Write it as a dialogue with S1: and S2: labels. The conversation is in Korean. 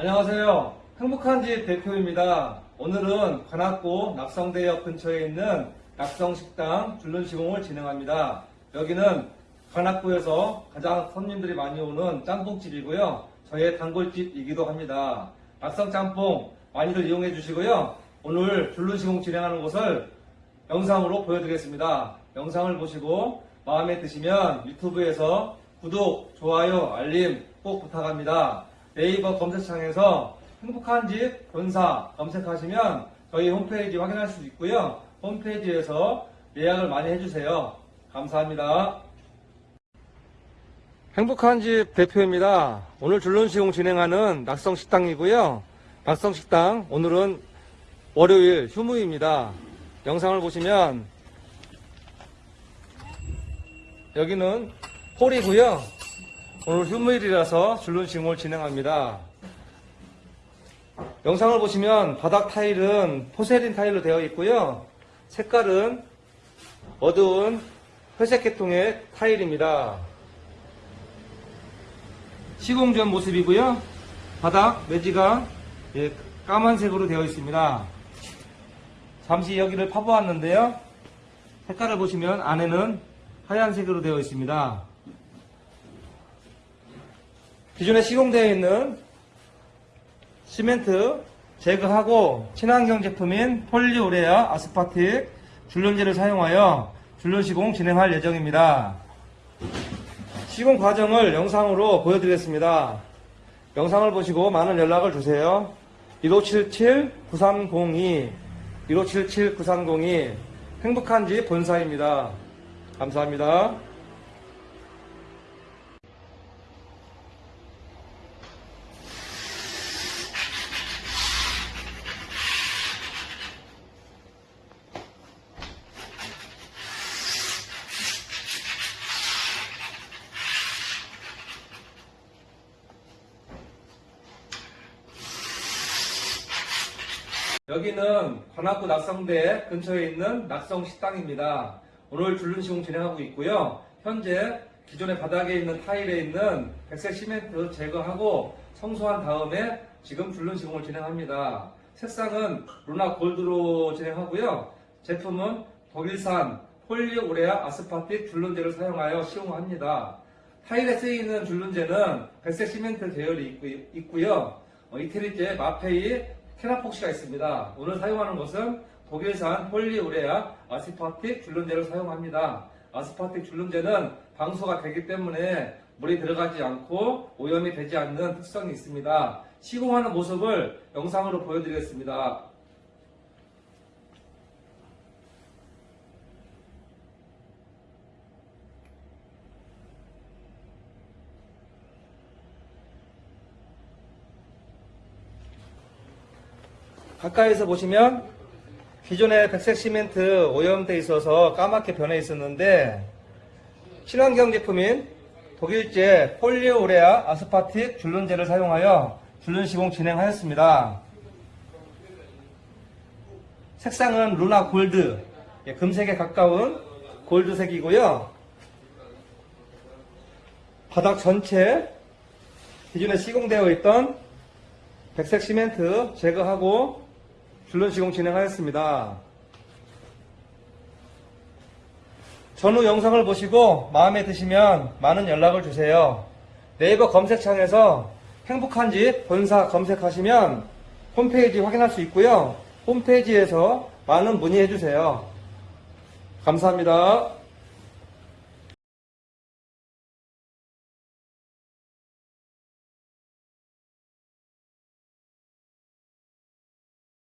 S1: 안녕하세요. 행복한 집 대표입니다. 오늘은 관악구 낙성대역 근처에 있는 낙성식당 줄눈 시공을 진행합니다. 여기는 관악구에서 가장 손님들이 많이 오는 짬뽕집이고요. 저의 단골집이기도 합니다. 낙성 짬뽕 많이들 이용해 주시고요. 오늘 줄눈 시공 진행하는 곳을 영상으로 보여드리겠습니다. 영상을 보시고 마음에 드시면 유튜브에서 구독, 좋아요, 알림 꼭 부탁합니다. 네이버 검색창에서 행복한 집 본사 검색하시면 저희 홈페이지 확인할 수 있고요. 홈페이지에서 예약을 많이 해주세요. 감사합니다. 행복한 집 대표입니다. 오늘 줄눈 시공 진행하는 낙성식당이고요. 낙성식당 오늘은 월요일 휴무입니다. 영상을 보시면 여기는 홀이고요. 오늘 휴무일이라서 줄눈시공을 진행합니다. 영상을 보시면 바닥 타일은 포세린 타일로 되어 있고요. 색깔은 어두운 회색 계통의 타일입니다. 시공 전 모습이고요. 바닥 매지가 예, 까만색으로 되어 있습니다. 잠시 여기를 파보았는데요. 색깔을 보시면 안에는 하얀색으로 되어 있습니다. 기존에 시공되어 있는 시멘트 제거하고 친환경 제품인 폴리우레아 아스파틱 줄눈제를 사용하여 줄눈 시공 진행할 예정입니다. 시공 과정을 영상으로 보여드리겠습니다. 영상을 보시고 많은 연락을 주세요. 1577-9302 1577-9302 행복한 집 본사입니다. 감사합니다. 여기는 관악구 낙성대 근처에 있는 낙성 식당입니다. 오늘 줄눈 시공 진행하고 있고요. 현재 기존의 바닥에 있는 타일에 있는 백색 시멘트 제거하고 청소한 다음에 지금 줄눈 시공을 진행합니다. 색상은 루나 골드로 진행하고요. 제품은 독일산 폴리오레아 아스파틱 줄눈제를 사용하여 시공합니다. 타일에 쓰이는 줄눈제는 백색 시멘트 계열이 있고, 요 이태리제 마페이 캐나폭시가 있습니다. 오늘 사용하는 것은 독일산 폴리우레아 아스파틱 줄눈제를 사용합니다. 아스파틱 줄눈제는 방수가 되기 때문에 물이 들어가지 않고 오염이 되지 않는 특성이 있습니다. 시공하는 모습을 영상으로 보여드리겠습니다. 가까이서 보시면 기존의 백색 시멘트 오염돼 있어서 까맣게 변해 있었는데 친환경 제품인 독일제 폴리오레아 아스파틱 줄눈제를 사용하여 줄눈 시공 진행하였습니다. 색상은 루나 골드, 예, 금색에 가까운 골드색이고요. 바닥 전체 기존에 시공되어 있던 백색 시멘트 제거하고 줄눈 시공 진행하였습니다. 전후 영상을 보시고 마음에 드시면 많은 연락을 주세요. 네이버 검색창에서 행복한 집 본사 검색하시면 홈페이지 확인할 수 있고요. 홈페이지에서 많은 문의해 주세요. 감사합니다.